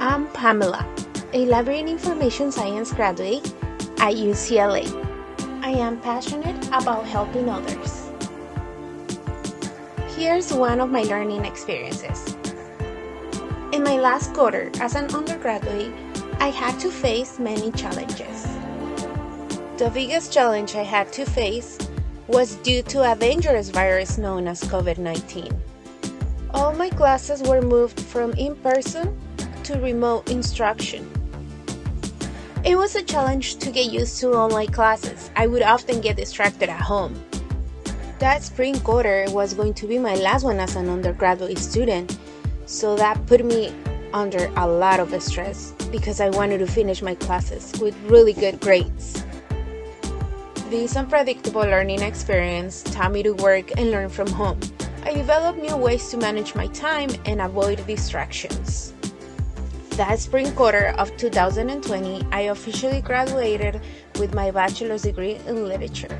Pamela, a library and information science graduate at UCLA. I am passionate about helping others. Here's one of my learning experiences. In my last quarter as an undergraduate, I had to face many challenges. The biggest challenge I had to face was due to a dangerous virus known as COVID 19. All my classes were moved from in person to remote instruction. It was a challenge to get used to online classes. I would often get distracted at home. That spring quarter was going to be my last one as an undergraduate student, so that put me under a lot of stress because I wanted to finish my classes with really good grades. This unpredictable learning experience taught me to work and learn from home. I developed new ways to manage my time and avoid distractions. That spring quarter of 2020, I officially graduated with my bachelor's degree in literature.